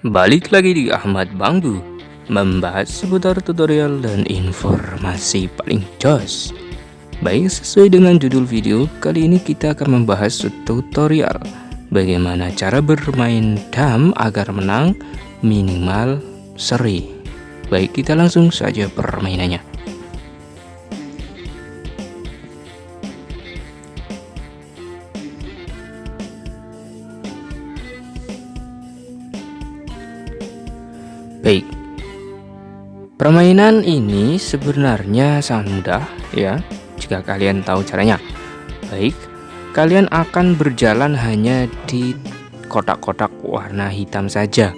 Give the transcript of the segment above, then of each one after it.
Balik lagi di Ahmad Bangbu Membahas seputar tutorial dan informasi paling jos. Baik sesuai dengan judul video Kali ini kita akan membahas tutorial Bagaimana cara bermain dam agar menang minimal seri. Baik kita langsung saja permainannya Baik. Permainan ini sebenarnya sangat mudah ya jika kalian tahu caranya. Baik, kalian akan berjalan hanya di kotak-kotak warna hitam saja.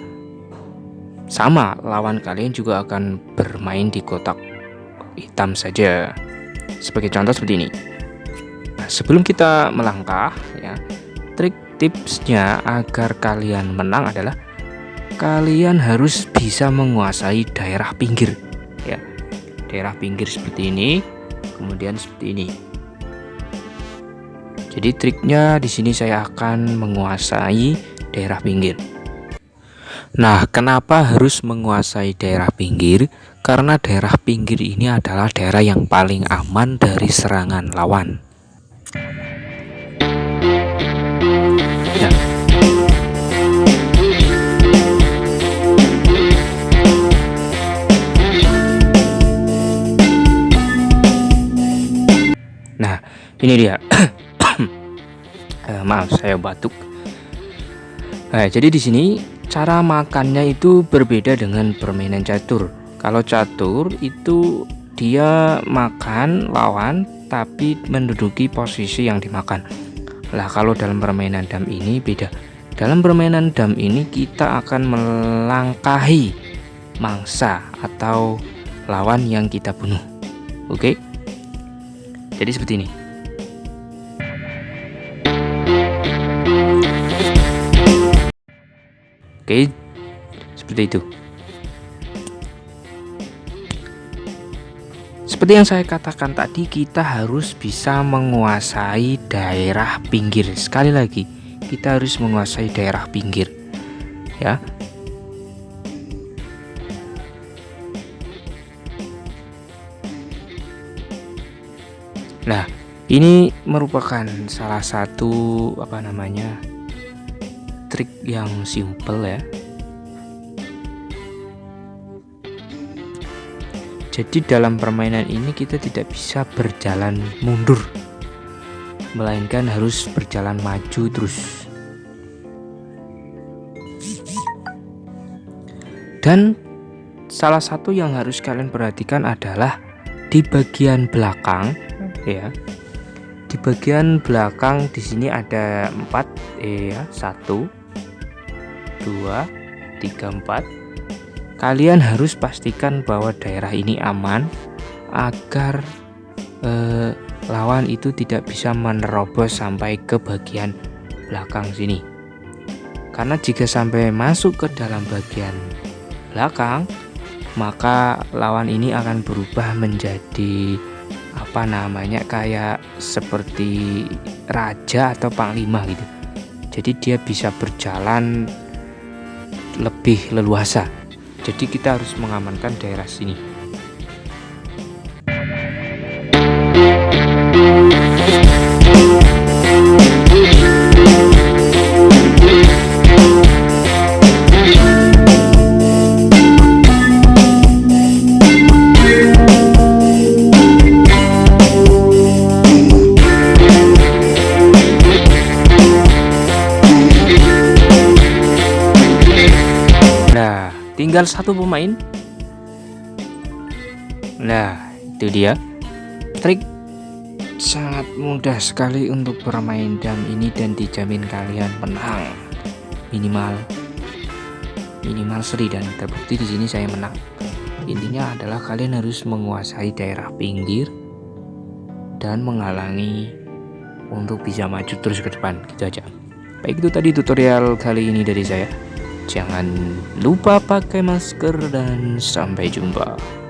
Sama, lawan kalian juga akan bermain di kotak hitam saja. Sebagai contoh seperti ini. Nah, sebelum kita melangkah ya, trik tipsnya agar kalian menang adalah kalian harus bisa menguasai daerah pinggir. Ya daerah pinggir seperti ini kemudian seperti ini. Jadi triknya di sini saya akan menguasai daerah pinggir. Nah kenapa harus menguasai daerah pinggir? Karena daerah pinggir ini adalah daerah yang paling aman dari serangan lawan ini dia. Eh, maaf saya batuk. Nah, jadi di sini cara makannya itu berbeda dengan permainan catur. Kalau catur itu dia makan lawan tapi menduduki posisi yang dimakan. Lah kalau dalam permainan dam ini beda. Dalam permainan dam ini kita akan melangkahi mangsa atau lawan yang kita bunuh. Oke? Jadi seperti ini Oke, seperti itu. Seperti yang saya katakan tadi, kita harus bisa menguasai daerah pinggir. Sekali lagi, kita harus menguasai daerah pinggir. Ya. Nah, ini merupakan salah satu apa namanya? Trik yang simple ya. Jadi dalam permainan ini kita tidak bisa berjalan mundur melainkan harus berjalan maju terus. Dan salah satu yang harus kalian perhatikan adalah di bagian belakang ya. Di bagian belakang di sini ada empat eh ya satu 2 3 4 kalian harus pastikan bahwa daerah ini aman agar eh, lawan itu tidak bisa menerobos sampai ke bagian belakang sini. Karena jika sampai masuk ke dalam bagian belakang maka lawan ini akan berubah menjadi apa namanya kayak seperti raja atau panglima gitu. Jadi dia bisa berjalan lebih leluasa. Jadi kita harus mengamankan daerah sini tinggal satu pemain. Nah itu dia. Trik sangat mudah sekali untuk bermain dam ini dan dijamin kalian menang. Minimal minimal seri dan terbukti di sini saya menang. Intinya adalah kalian harus menguasai daerah pinggir dan menghalangi untuk bisa maju terus ke depan. Gitu aja. Baik itu tadi tutorial kali ini dari saya Jangan lupa pakai masker dan sampai jumpa.